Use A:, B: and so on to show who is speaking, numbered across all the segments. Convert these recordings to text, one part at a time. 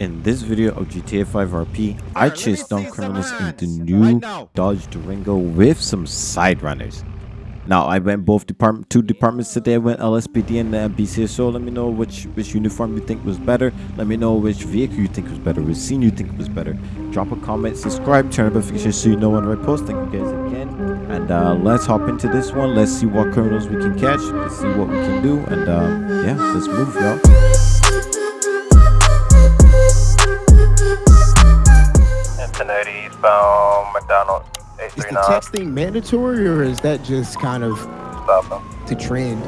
A: In this video of GTA 5 RP, I chased down criminals in the new Dodge Durango with some side runners. Now I went both department two departments today. I went LSPD and uh, BCSO. Let me know which which uniform you think was better. Let me know which vehicle you think was better, which scene you think was better. Drop a comment, subscribe, turn on notifications so you know when I post. Thank you guys again. And uh, let's hop into this one. Let's see what criminals we can catch. Let's see what we can do. And uh, yeah, let's move, y'all.
B: Cincinnati eastbound McDonald
C: Is the texting mandatory or is that just kind of
B: southbound.
C: the trend?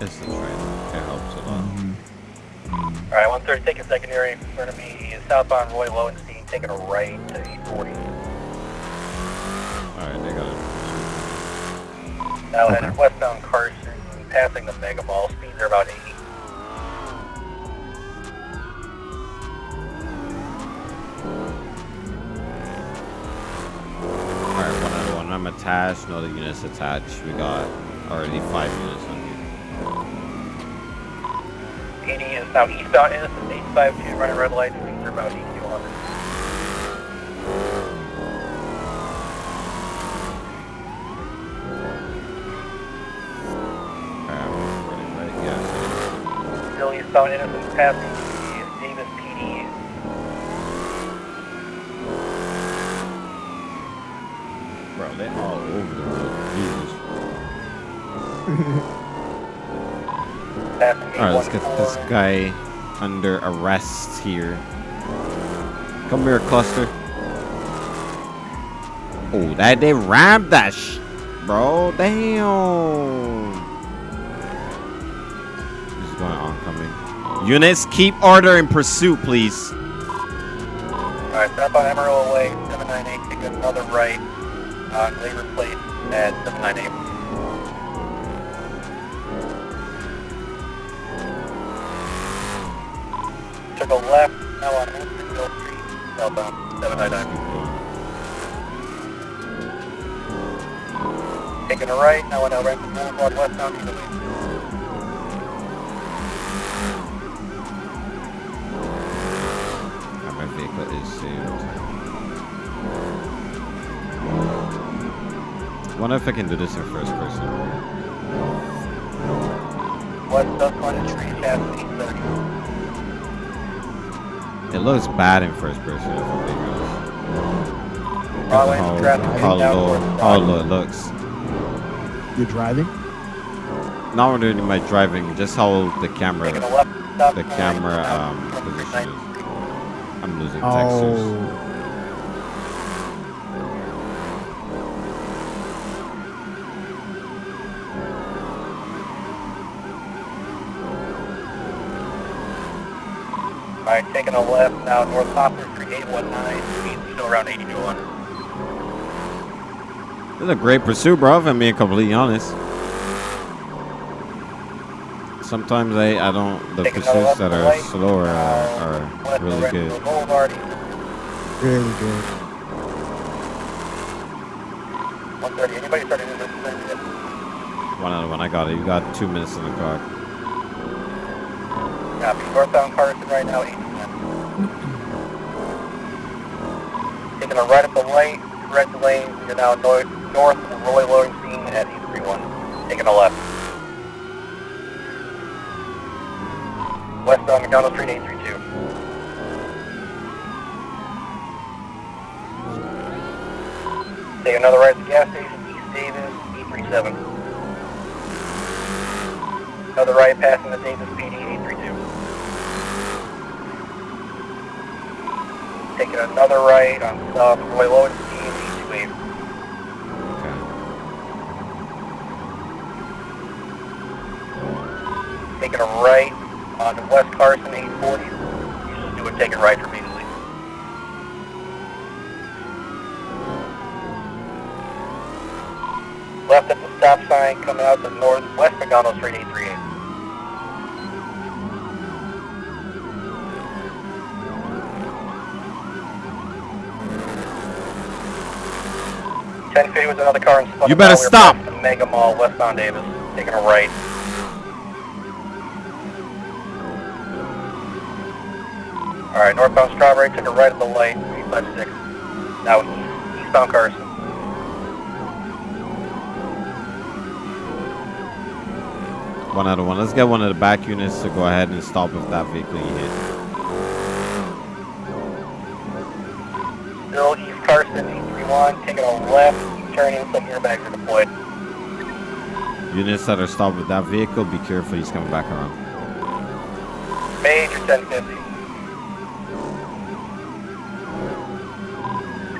A: It's the train. It helps a lot. Mm-hmm.
B: Alright, 130 taking secondary in front of me is southbound Roy Lowenstein taking a right to 840.
A: Alright, they got it.
B: Now headed westbound Carson, passing the Mega Mall. Speeds are about 80.
A: I'm attached. No other units attached. We got already five units on here.
B: PD is now eastbound Innocence 852 running red light. Speeds are about 80 to 100.
A: Alright, I'm running right. Yeah.
B: Still eastbound Innocence passing the Davis PD.
A: Bro, they all over the road. Jesus.
B: Passing
A: Alright, let's get this guy under arrest here. Come here, cluster. Oh, that they rammed that sh bro. Damn. This is going oncoming. Units, keep order in pursuit, please.
B: Alright, southbound Emerald Way, 798, take another right uh, on Labor Place at 798. Took a left, now on Winstonville Street, southbound 799. Taking a right, now on El Rancho Boulevard, westbound either way.
A: Ah, my vehicle is saved. Wonder if I can do this in first person.
B: West Susquehanna Tree, chassis 30.
A: It looks bad in first person, if I'm being honest.
B: Broadway
A: How,
B: traffic
A: how
B: down
A: low, how
B: Broadway.
A: low it looks.
C: You're driving?
A: Not when doing my driving, just how the camera,
B: Taking a left, stop
A: the camera um, position is. I'm losing textures.
B: Alright, taking a left now, North Poplar Street, 819, speed still around 80 to 100.
A: This is a great pursuit, bro. If I'm being completely honest. Sometimes I, I don't. The
B: Take
A: pursuits that are
B: right,
A: slower
B: uh,
A: are, are really good.
C: Really good.
B: 130. Anybody starting in?
A: One out of one. I got it. You got two minutes in the clock.
B: Copy. Northbound Carson right now, 80 Taking a right up the light, correct lane. You're now north, north of Roy Lowenstein at 831. Taking a left. Westbound McDonald Street, 832. Take another right at the gas station, East Davis, 837. Another right passing the Davis PD, 832. Taking another right on South Roy Lowenstein, 828.
A: Okay.
B: Taking a right on West Carson, 840. You just do a take a right from immediately. Left at the stop sign coming out to northwest McDonald Street, 838. Ten fifty was another car in
A: You better
B: us. We were
A: stop.
B: Mega Mall, westbound Davis, taking a right. Alright, northbound Strawberry, took a right at the light, 856. Now east, eastbound Carson.
A: One out of one. Let's get one of the back units to go ahead and stop if that vehicle you hit.
B: Still East Carson, 831, taking a left, turning, some airbags are deployed.
A: Units that are stopped with that vehicle, be careful. He's coming back around.
B: Major 1050.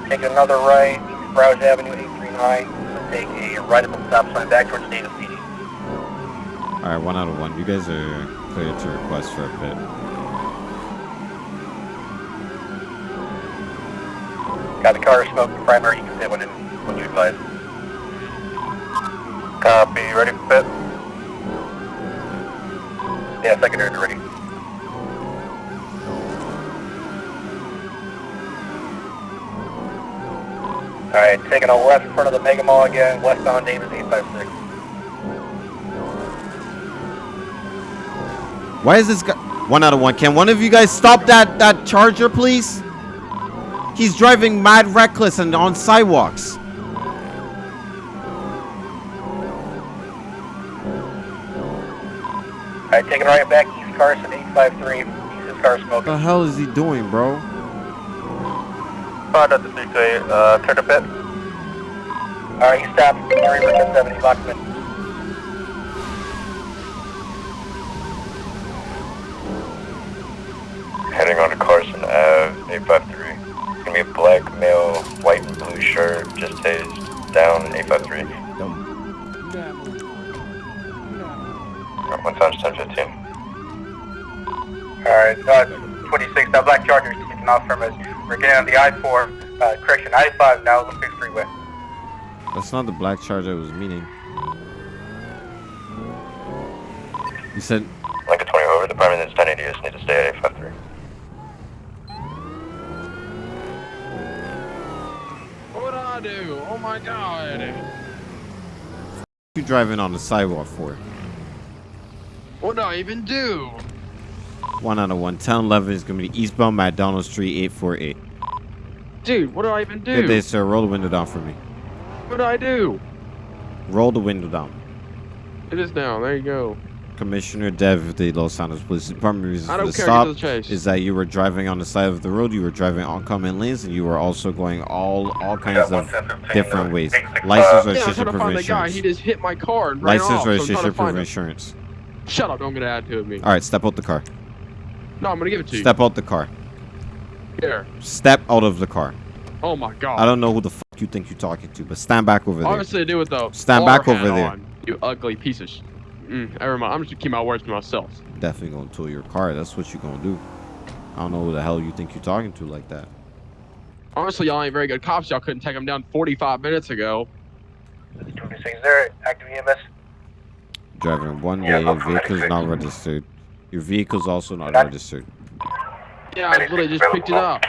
B: Take another right, Browse Avenue, 839. Take a right at the stop sign back towards Davis CD.
A: All right, one out of one. You guys are clear to request for a bit.
B: Got the car smoke, the primary, you can fit when, in, you advise. Copy, ready for fit? Yeah, secondary ready. Alright, taking a left in front of the Mega Mall again, westbound Davis 856.
A: Why is this guy? One out of one. Can one of you guys stop that that charger, please? He's driving mad reckless and on sidewalks.
B: Alright, taking right back, East Carson 853. East his smoking.
A: What the hell is he doing, bro?
B: Found out the 628, uh, turn to pit. Alright, you stop, area for 1070, Lockman. Charger is taking off from us. We're getting on the I-4, uh, correction, I-5 now, Olympic Freeway.
A: That's not the black charger I was meaning. You said
D: Like a 20 over, the primary is 1080, just need to stay at 853.
E: What did I do? Oh my god.
A: you driving on the sidewalk for?
E: What did I even do?
A: One out of one. 1011 is gonna be eastbound McDonald Street 848.
E: Dude, what did I even do?
A: Good day, sir. Roll the window down for me.
E: What did I do?
A: Roll the window down.
E: It is down. There you go.
A: Commissioner Dev of the Los Santos Police Department reason
E: I
A: for
E: don't
A: the
E: care.
A: stop
E: the chase.
A: is that you were driving on the side of the road, you were driving oncoming lanes, and you were also going all all kinds of different ways. License,
E: yeah, I'm
A: registration,
E: trying
A: proof
E: find
A: of
E: the guy. He just hit my car and ran
A: License,
E: off. so
A: registration,
E: to
A: proof of insurance.
E: Shut up! Don't get an attitude with me.
A: All right, step out the car.
E: No, I'm gonna give it to you.
A: Step out the car.
E: Here.
A: Step out of the car.
E: Oh my god.
A: I don't know who the fuck you think you're talking to, but stand back over there.
E: Obviously, do it though.
A: Stand back over there.
E: You ugly piece of. Sh- mm, never mind. I'm just gonna keep my words to myself.
A: Definitely gonna tow your car. That's what you're gonna do. I don't know who the hell you think you're talking to like that.
E: Honestly, y'all ain't very good cops. Y'all couldn't take him down 45 minutes ago.
B: 26 there, active EMS.
A: Driving one
D: Yeah,
A: way,
D: I'm
A: vehicle's not registered. Your vehicle's also not
B: That-
A: registered.
E: Yeah, I literally just picked it up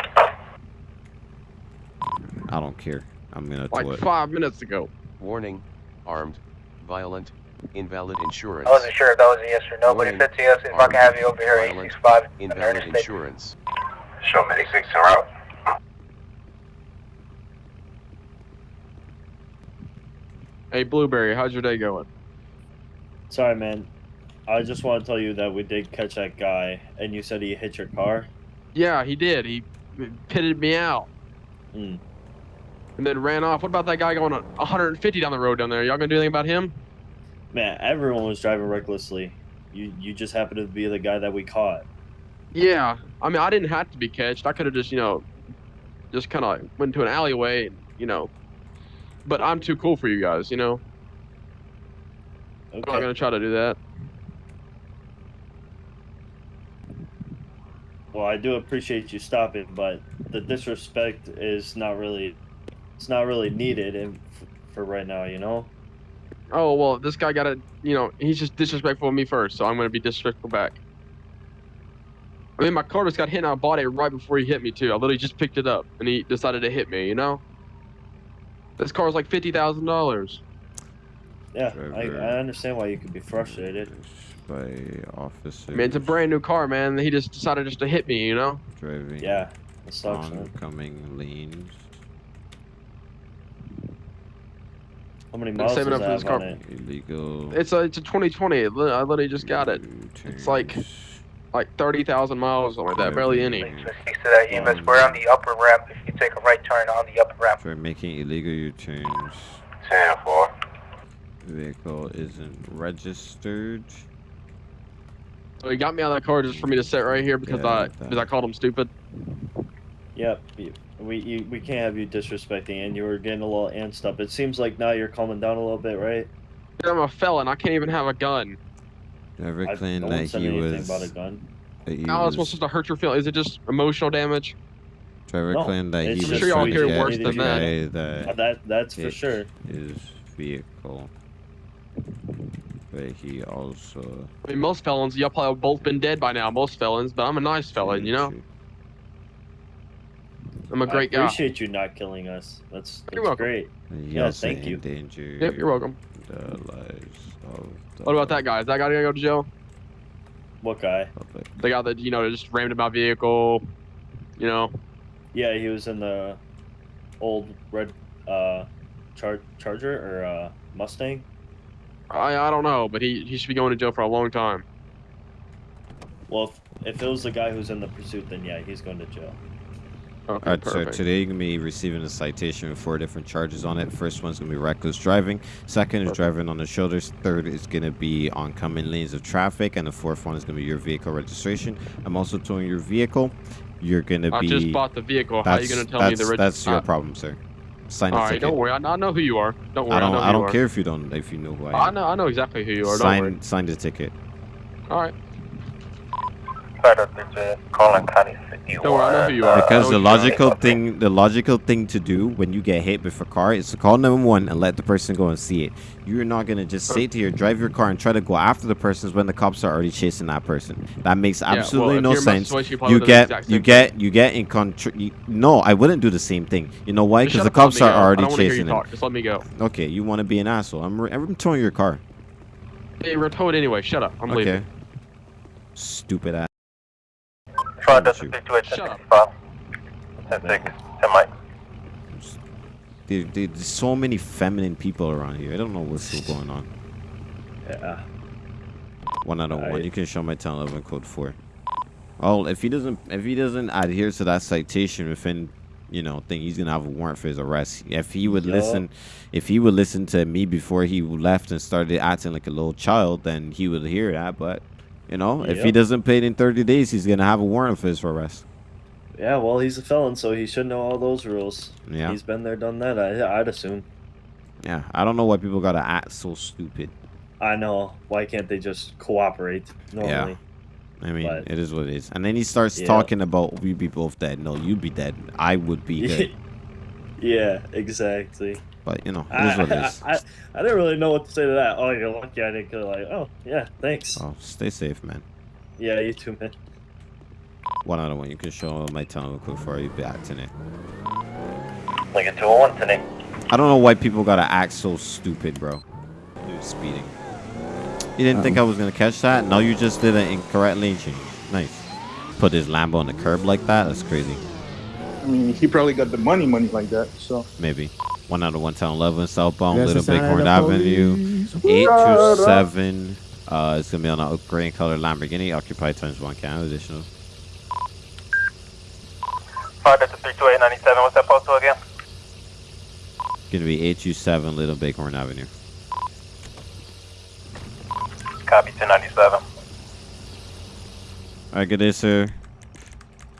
A: I don't care. I'm gonna tow
E: like
A: it.
E: five minutes ago.
F: Warning, armed, violent, invalid insurance.
B: I wasn't sure if that was a yes or no, but if it's a yes, if I can have you over here,
F: Violent,
B: 865,
F: Invalid
B: interstate.
F: insurance.
D: Show me 86 en route.
E: Hey, Blueberry, how's your day going?
G: Sorry, man. I just want to tell you that we did catch that guy, and you said he hit your car.
E: Yeah, he did. He pitted me out
G: Mm.
E: and then ran off. What about that guy going 150 down the road down there? Y'all gonna do anything about him?
G: Man, everyone was driving recklessly. You you just happened to be the guy that we caught.
E: Yeah. I mean, I didn't have to be catched. I could have just, you know, just kind of went to an alleyway, and, you know. But I'm too cool for you guys, you know. I'm not gonna try to do that.
G: Well, I do appreciate you stopping, but the disrespect is not really, it's not really needed in, for right now. You know.
E: Oh well, this guy got to, you know, he's just disrespectful of me first, so I'm gonna be disrespectful back. I mean, my car just got hit and I bought it right before he hit me too. I literally just picked it up and he decided to hit me. You know. This car's like fifty thousand dollars.
G: Yeah, I, I understand why you could be frustrated.
A: By officers.
E: I mean, it's a brand new car, man. He just decided just to hit me, you know?
A: driving
G: Yeah, it sucks, man.
A: oncoming lanes.
G: How many
E: I'm
G: miles
E: saving
G: does
E: up for this car.
G: it?
A: Illegal.
E: It's a it's a 2020. I literally just got it. It's like- Like 30,000 miles, something like that. Barely any.
A: Driving-
B: 60 to that we're on the upper ramp. If you take a right turn on the upper ramp.
A: For making illegal U-turns.
B: 10 4.
A: Vehicle isn't registered.
E: So he got me out of that car just for me to sit right here because
A: Yeah,
E: I because I called him stupid.
G: Yep. We you, we can't have you disrespecting, and you were getting a little antsed up. It seems like now you're calming down a little bit, right?
E: I'm a felon. I can't even have a gun.
A: Driver
G: I
A: claimed
G: no
A: that
G: one said
A: he
G: anything
A: was.
G: about a gun.
A: that he
E: How is
A: was-
E: supposed to hurt your feelings? Is it just emotional damage?
A: Driver
G: No,
A: claimed that
G: it's
A: he
G: just
A: was
E: sure y'all hear worse than that.
A: That
G: that that's for sure.
A: his vehicle. But he also.
E: I mean, most felons, y'all probably have both been dead by now. Most felons, but I'm a nice felon, you know. I'm a great guy.
G: I
E: guy.
G: appreciate you not killing us. That's
E: You're
G: that's
E: welcome.
G: great.
A: He
G: Yeah,
A: also
G: thank you.
A: endangered
E: Yep, you're welcome.
A: the lives of the
E: What about that guy? Is that guy gonna go to jail?
G: What guy?
E: The guy that you know just rammed in my vehicle. You know,
G: Yeah, he was in the old red uh char- Charger or uh Mustang.
E: I I don't know, but he he should be going to jail for a long time.
G: Well, if, if it was the guy who's in the pursuit, then yeah, he's going to jail.
E: Okay,
A: Alright, so
E: perfect.
A: today you're gonna be receiving a citation with four different charges on it. First one's gonna be reckless driving. Second is driving on the shoulders. Third is gonna be oncoming lanes of traffic, and the fourth one is gonna be your vehicle registration. I'm also towing your vehicle. You're gonna be...
E: I just bought the vehicle. How are you gonna tell me
A: that's,
E: the reg-
A: that's your
E: uh,
A: problem, sir. Sign the
E: All right,
A: ticket.
E: don't worry. I, I know who you are. Don't worry.
A: I don't.
E: know
A: I don't care if you don't. If you know who I am.
E: I know. I know exactly who you are. Don't worry.
A: sign sign the ticket.
E: All right.
B: Calling County 51.
E: Don't worry. I know who you are.
A: Because the
E: know who you are.
A: logical thing, the logical thing to do when you get hit with a car is to call 911 and let the person go and see it. You're not gonna just uh, sit here, drive your car, and try to go after the person when the cops are already chasing that person. That makes
E: Yeah, well,
A: absolutely no
E: you're in my
A: sense.
E: probably
A: You
E: the
A: get, you get, you get in control. No, I wouldn't do the same thing. You know why? Because the
E: up and let
A: cops are already
E: you
A: chasing him.
E: Just let me go.
A: Okay, you want to be an asshole? I'm, I'm towing your car.
E: Hey, we're towed anyway. Shut up. I'm
A: Okay.
E: leaving.
A: Stupid ass.
B: Five
A: Shoot.
B: Delta 32
E: Shut up.
B: 1065. 10 6. 10 Mike.
A: There, there- there's so many feminine people around here. I don't know what's still going on.
G: Yeah.
A: One out of one.
G: Alright.
A: You can show my 1011 code four. Oh, if he doesn't, if he doesn't adhere to that citation within, you know, thing, he's gonna have a warrant for his arrest. If he would
G: Yup.
A: listen, if he would listen to me before he left and started acting like a little child, then he would hear that. But, you know, if he doesn't pay it in 30 days, he's gonna have a warrant for his arrest.
G: Yeah. Well, he's a felon, so he should know all those rules.
A: Yeah,
G: He's been there, done that. I, I'd assume.
A: yeah. I don't know why people gotta act so stupid.
G: I know. Why can't they just cooperate normally? Yeah.
A: I mean,
G: But-
A: it is what it is. And then he starts
G: Yeah.
A: talking about we'd be both dead. No, you'd be dead. I would be good.
G: Yeah, exactly.
A: But you know, it
G: I,
A: what it is.
G: I, I, I didn't really know what to say to that. Oh, you're lucky I didn't kill. Like, oh yeah, thanks.
A: Oh, stay safe, man.
G: Yeah, you too, man.
A: One out of one. You can show my tunnel quick before you be acting it.
B: Lincoln 201 today.
A: I don't know why people gotta act so stupid, bro. Dude, speeding. You didn't think um. I was gonna catch that? No, you just did an incorrect lane change. Nice. Put his Lambo on the curb like that? That's crazy.
H: I mean, he probably got the money, money like that. So
A: Maybe. One out of one town 11 southbound,
C: That's
A: Little
C: the sign
A: Bighorn
C: the
A: Avenue.
C: police.
A: 827. Uh, it's gonna be on a gray and color Lamborghini. Occupied times one can additional.
B: 5 Delta 32897. What's that postal again?
A: Gonna be 827 Little Bighorn Avenue.
B: Copy 1097.
A: Alright, good day, sir.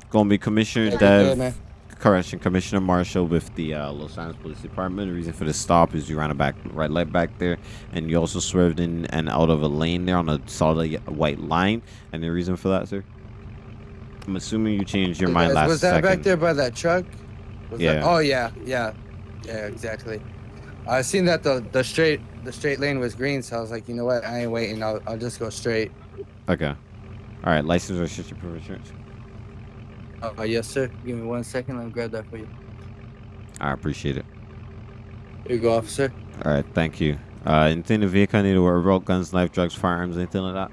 A: Gonna be Commissioner Dev, correction, Commissioner Marshall with the uh, Los Angeles Police Department. The reason for the stop is you ran a back right light back there, and you also swerved in and out of a lane there on a solid white line. And the reason for that, sir? I'm assuming you changed your mind last
I: was that
A: second.
I: back there by that truck? Was that-
A: Yeah.
I: oh yeah, yeah, yeah, exactly. I seen that the the straight the straight lane was green, so I was like, you know what? I ain't waiting. I'll I'll just go straight.
A: Okay. All right, license of insurance.
I: Uh, yes, sir. Give me one second. Let me grab that for you.
A: I appreciate it.
I: Here you go, officer.
A: All right, thank you. Uh, anything in the vehicle I need to worry about? Guns, knife, drugs, firearms, anything like that?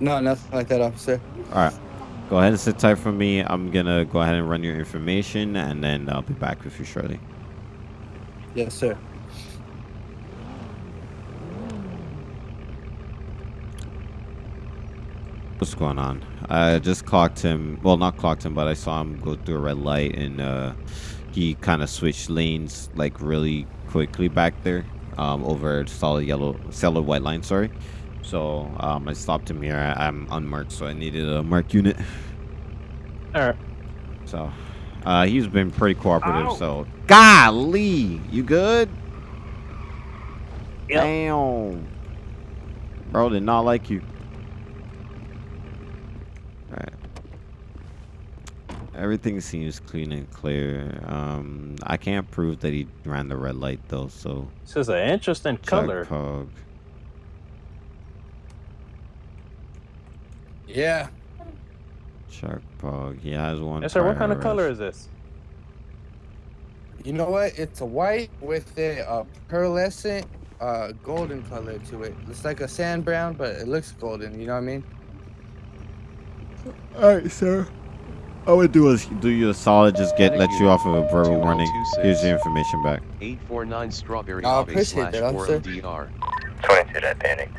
I: No, nothing like that, officer.
A: All right. Go ahead and sit tight for me. I'm gonna go ahead and run your information, and then I'll be back with you shortly.
I: Yes, sir.
A: What's going on? I just clocked him. Well, not clocked him, but I saw him go through a red light, and uh, he kind of switched lanes like really quickly back there, um, over solid yellow, solid white line. Sorry. So um, I stopped him here. I, I'm unmarked, so I needed a marked unit.
J: All right.
A: So uh, he's been pretty cooperative. So golly, you good?
J: Yep.
A: Damn. Bro did not like you. Everything seems clean and clear. Um, I can't prove that he ran the red light though, so
J: This is an interesting
A: check
J: color.
A: Pog.
I: Yeah.
A: Check Pog. He has one.
J: Yes, sir. What kind of color is this?
I: You know what? It's a white with a uh, pearlescent uh, golden color to it. It's like a sand brown, but it looks golden. You know what I mean?
A: Alright, sir. I would do is do you a solid, just get let you off of a verbal warning. Here's your information back.
F: 849 Strawberry
I: I appreciate that, officer.
F: 4LDR.
D: 22 that panic.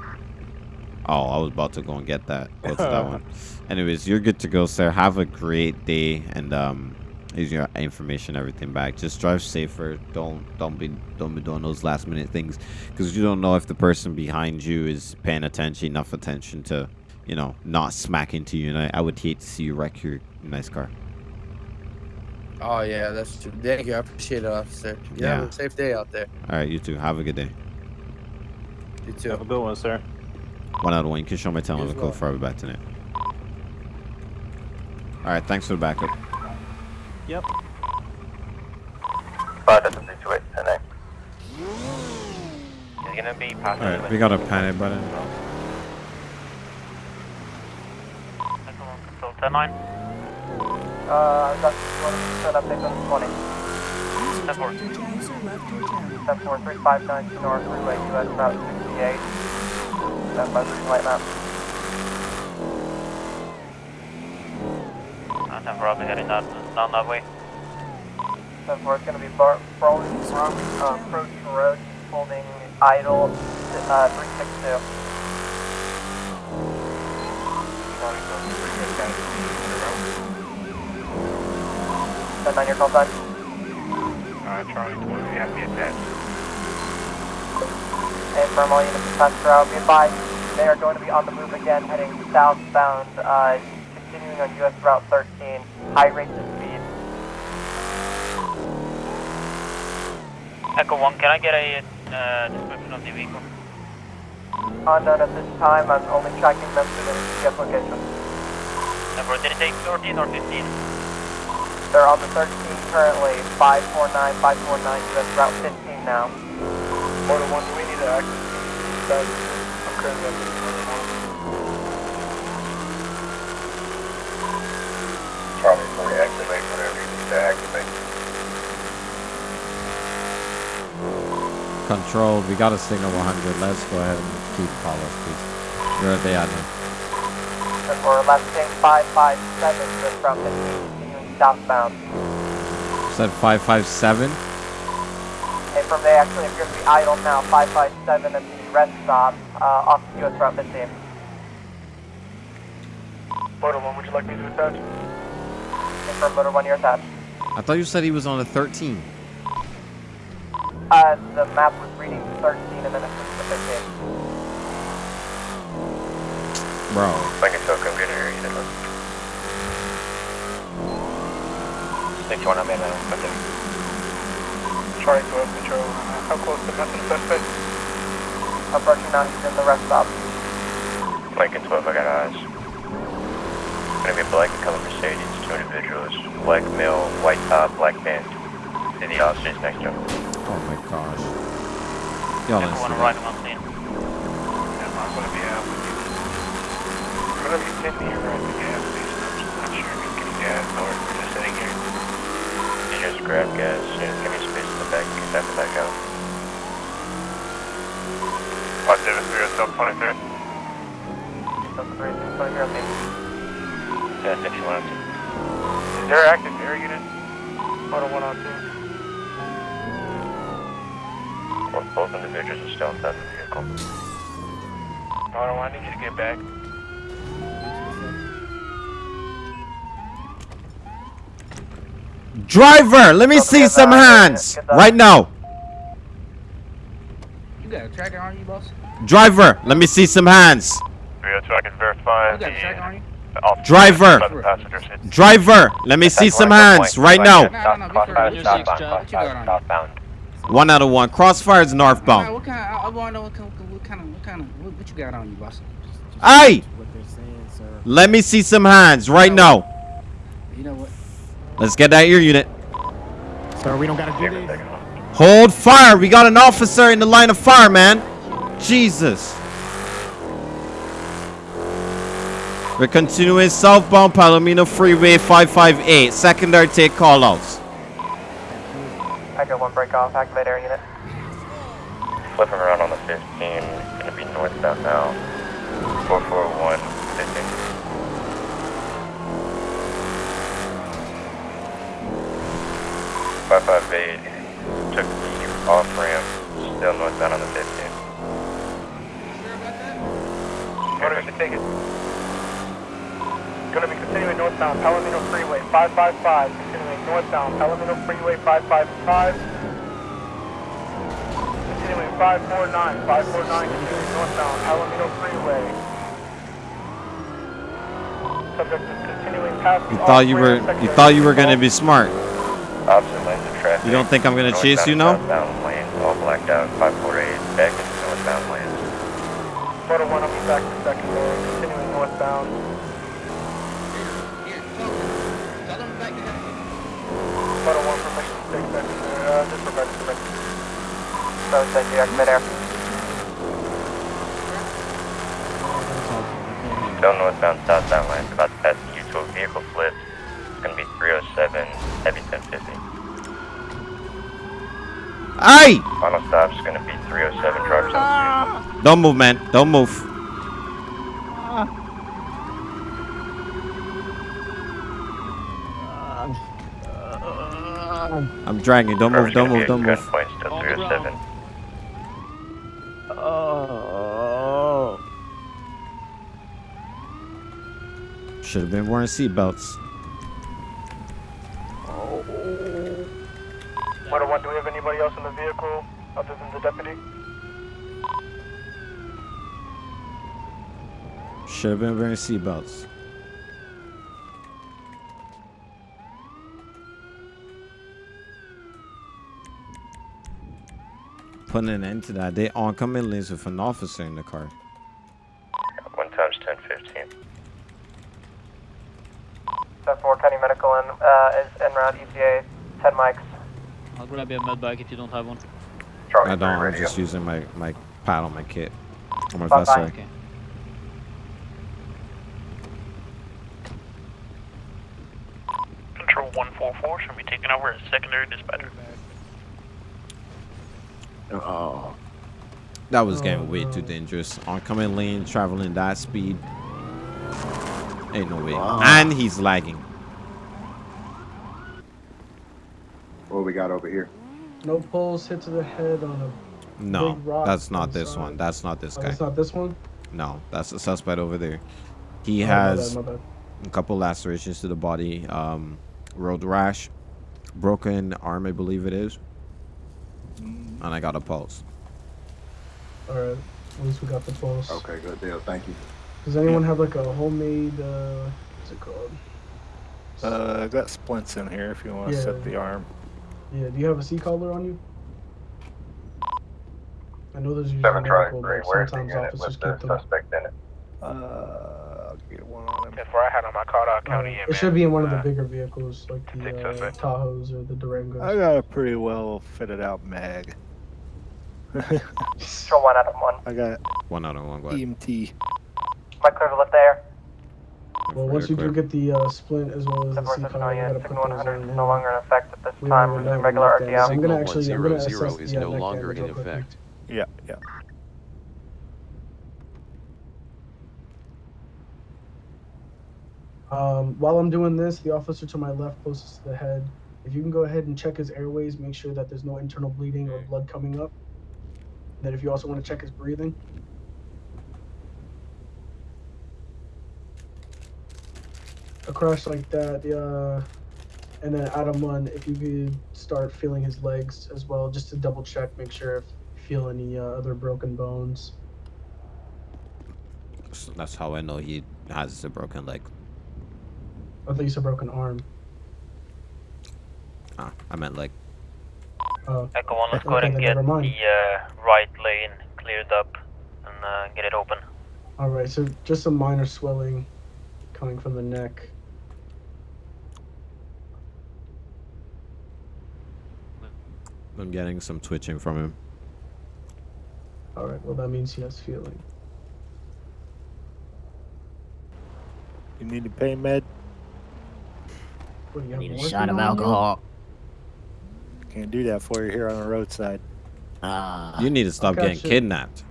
A: Oh, I was about to go and get that. Go to that one. Anyways, you're good to go, sir. Have a great day, and um, here's your information, everything back. Just drive safer. Don't don't be don't be doing those last minute things, because you don't know if the person behind you is paying attention enough attention to, you know, not smack into you. And I, I would hate to see you wreck your nice car.
I: Oh yeah, that's true. Thank you. I appreciate it, officer. You have
A: Yeah.
I: a safe day out there.
A: All right, you too. Have a good day.
I: You too.
J: Have a good one, sir.
A: One out of one. You can show my
I: You as
A: telephone
I: well.
A: code for I be back tonight. All right, thanks for the backup.
J: Yep.
K: 5 that's a 38 10 He's gonna be
A: All we got a panic button.
K: Control 10 9. Uh, that's set up, on 20. 10 4. 10 4 359 North Freeway, US Route 68. Stand by green light map. Uh, 10 4, I'll be heading down, down that way. 10 4 is gonna be bar, Brawling from uh, approach road, holding idle, uh, 362. Ten nine, your call sign.
D: Alright, Charlie 20, you have to be attached.
K: And from all units dispatched throughout, be advised, they are going to be on the move again, heading southbound, uh, continuing on US Route 13, high rates of speed.
L: Echo 1, can I get a uh, description of the vehicle?
K: Unknown at this time, I'm only tracking them to the GPS location.
L: Number, did it take 13 or 15?
K: They're on the 13 currently, 549, 549, US Route 15 now.
H: Order one, do we need to access that? I'm currently at
D: Charlie 40, activate whatever you need to activate.
A: Control, we got a signal 100. Let's go ahead and keep follow, please. Where are they at now?
K: And we're left tank 557, US Route 15, continuing southbound.
A: Said 557.
K: And from there, actually if you're to be idle now, 557 at the rest stop, uh, off US Route 15.
H: Order one, would you like me to attach?
K: And from motor 1, you're attached.
A: I thought you said he was on a 13.
K: Uh, the map was reading 13 and then it switched to 15.
A: Bro.
D: Link it to a computer here, you didn't Think you want to man that?
H: Charlie 12, control. How close to missing suspect?
K: Approaching now, he's in the rest stop.
D: Lincoln 12, I got eyes. Gonna be a black and color Mercedes, two individuals, black male, white top, black pants. And the officers next to him.
A: Oh my gosh. Y'all
L: Echo 1,
A: listen.
L: arriving on scene.
H: Yeah, I'm gonna be out with you. Whatever you send me here at the gas station, I'm not sure if you can gas or if just sitting here.
D: Just grab gas, give me space in the back, step it back out.
H: Five seven three oh seven twenty three.
M: Delta 3, 6 here on me.
D: Yeah, 61
H: Is there active air unit?
M: Photo 1 on 2.
D: Both, both individuals are still inside the vehicle.
H: Hold on, I need you to get back.
A: Driver, let me see some hands right now.
N: You got a tracker on you, boss?
A: Driver, let me see some hands.
H: 302, I can verify
N: You got a tracker on you?
A: Driver.
H: the passengers hit.
A: Driver, let me see some hands right now. One out of one. Crossfire is northbound.
N: What kind? I, I want to know what kind, what kind of, what kind of, what, what you got on you, boss?
A: Hey,
C: What they're saying, sir.
A: let me see some hands right now.
N: You know what?
A: Let's get that ear unit.
C: Sir, we don't gotta do this.
A: Hold fire. We got an officer in the line of fire, man. Jesus. We're continuing southbound Palomino Freeway 558. Secondary take callouts.
M: Echo 1 break off, activate air unit.
D: Flipping around on the 15, gonna be northbound now. 441, 15. Five five eight took the off ramp, still northbound on the 15.
M: Order to take it. Gonna be continuing northbound Palomino Freeway 555. Continuing northbound Palomino Freeway 555. Continuing 549. 549 continuing northbound Palomino Freeway. Subject is continuing past
A: You thought you were you thought you were gonna be smart.
D: Opposite lanes of traffic.
A: You don't think I'm gonna chase you now?
D: Northbound lane, all blacked out. 548, back into northbound lanes.
M: Photo 1 will be back to secondary. Continuing northbound.
N: Here, tell them. Tell them back to that.
M: Photo 1 permission to take. Uh, just provide permission. So, thank you. Activate air.
D: Northbound, southbound lanes, about to pass the U-2 vehicle flip. It's gonna be 307, heavy 1050.
A: Hey!
D: Final stop's gonna be 307, drivers on ah. street.
A: Don't move, man. Don't move. I'm dragging. Don't move. Don't move. Don't move.
D: gunpoint, still 307.
O: Oh.
A: Should have been wearing seatbelts.
M: Photo 1, do we have anybody else in the vehicle other than the deputy?
A: Should have been wearing seatbelts. Putting an end to that. They oncoming lanes with an officer in the car.
D: One times 1015.
M: Step 4, County Medical and uh, is en route ETA 10 mics.
P: I'll grab you a med bag if you don't have one.
D: Charlie
A: I don't. I'm
D: radio.
A: just using my my pad on my kit. On my
M: Bye-bye.
P: Okay.
L: 144 should be taking over as secondary dispatcher.
C: Oh.
A: That was getting way too dangerous. Oncoming lane, traveling that speed. Ain't no way. And he's lagging.
Q: What we got over here?
R: No poles hit to the head on a.
A: No,
R: Big rock
A: that's not this
R: side.
A: one. That's not this
R: Oh,
A: guy.
R: that's not this one.
A: No, that's the suspect over there. He
R: Oh, my
A: has
R: bad, my bad.
A: a couple lacerations to the body, um, road rash, broken arm, I believe it is, and I got a pulse.
R: All right. At least we got the pulse.
Q: Okay, good deal. Thank you.
R: Does anyone have like a homemade? Uh, what's it called?
S: Uh, I got splints in here if you want to
R: Yeah.
S: set the arm.
R: Yeah. Do you have a C collar on you? I know there's usually
D: Seven
R: medical,
D: Drive 3,
R: but
D: where's the
R: sometimes officers
D: with the
R: get them.
D: suspect in it?
S: Uh, I'll get one on him.
H: That's where I had on my card out
R: Uh,
H: county.
R: it should be in one of the
H: Uh,
R: bigger vehicles, like the uh. Tahoes or the Durangos.
S: I got a pretty well fitted out mag.
M: Control 1 out of 1.
S: I got
A: One out of one. Go ahead.
S: EMT.
M: Mic clear to lift there.
R: Well, once you do get the uh, splint as well as the
M: Step
R: C
M: 4
R: collar, you
M: yet.
R: gotta put those
M: 100
R: on.
M: is no longer in effect at this
R: We
M: time.
R: don't
M: Resuming
R: know
M: regular
R: what that is. I'm gonna actually, I'm gonna
F: 100
R: assess
F: is
R: the
F: no longer in effect.
S: Yeah, yeah.
R: Um, while I'm doing this, the officer to my left, closest to the head, if you can go ahead and check his airways, make sure that there's no internal bleeding or blood coming up. Then, if you also want to check his breathing. A crash like that, yeah. and then Adam one, if you could start feeling his legs as well, just to double check, make sure if you feel any uh, other broken bones.
A: So that's how I know he has a broken leg.
R: At least a broken arm.
A: Ah, I meant like.
R: Oh.
L: Echo 1, let's go ahead and get the uh, right lane cleared up and uh, get it open.
R: All right, so just some minor swelling coming from the neck.
A: I'm getting some twitching from him.
R: All right, well that means he has feeling.
S: You need a pain med?
R: What, you have
J: Need a shot of
R: on you?
J: alcohol.
S: Can't do that for you here on the roadside.
J: Ah.
A: You need to stop getting
R: shit.
A: kidnapped.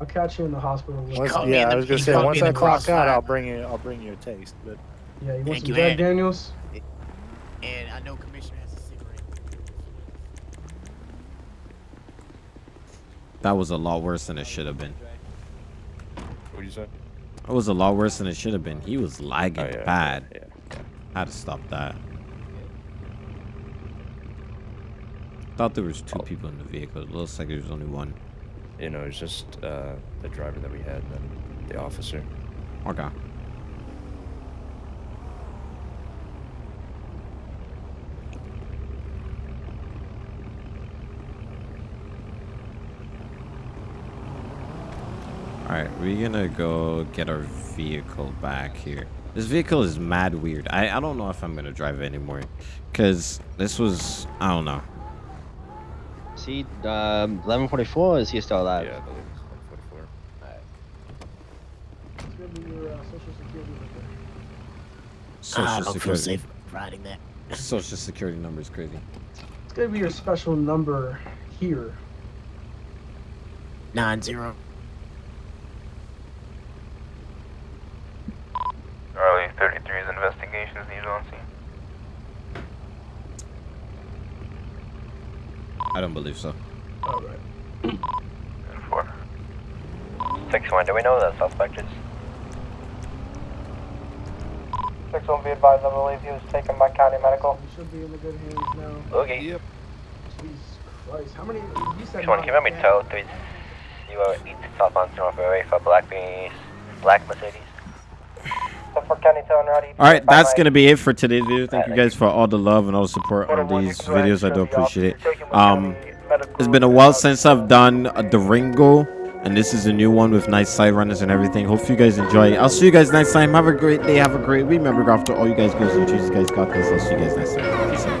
R: I'll catch you in the hospital.
S: Once, yeah,
J: the-
S: I was gonna say once I clock out. I'll bring you. I'll bring you a taste. But
R: Yeah, you want
J: Thank
R: some
J: you,
R: Jack
J: man.
R: Daniels?
J: And I know Commissioner has a cigarette.
A: That was a lot worse than it should have been.
T: What did you say?
A: It was a lot worse than it should have been. He was lagging
T: Oh, yeah,
A: bad.
T: yeah,
A: Had to stop that. I thought there was two people in the vehicle. It looks like there was only one.
T: You know, it's just uh, the driver that we had and then the officer.
A: Okay. Alright, we're gonna go get our vehicle back here. This vehicle is mad weird. I, I don't know if I'm gonna drive it anymore. Cause this was I don't know.
U: Is he um, 1144 is he still alive?
T: Yeah, I believe it's 144.
R: It's gonna be your uh, social security number.
A: Social
J: Ah, I don't feel safe riding there.
A: Social security number is crazy.
R: It's gonna be your special number here.
J: Nine zero.
D: Early 33's investigations needed on scene.
A: I don't believe so.
R: All right.
D: Four. Six one. Do we know who that suspect is?
B: Six one, be advised, I believe he was taken by county medical.
R: He should be in the good hands now.
D: Okay.
T: Yep.
R: Jesus Christ, how many? You said
D: Six one. Can you let me
R: nine,
D: tow three zero eight South Mountain North Highway for black beanies, black Mercedes?
B: So for county tow and rowdy.
A: All right, that's gonna be it for today's video. Thank you guys for all the love and all the support on these videos. I do appreciate it. Um, it's been a while since I've done a Durango, and this is a new one with nice side runners and everything. Hope you guys enjoy. I'll see you guys next time. Have a great day. Have a great week. Remember, after all you guys go to Jesus guys got this. I'll see you guys next time.